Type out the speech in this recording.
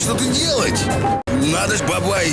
Что ты делать. Надо ж, бабай.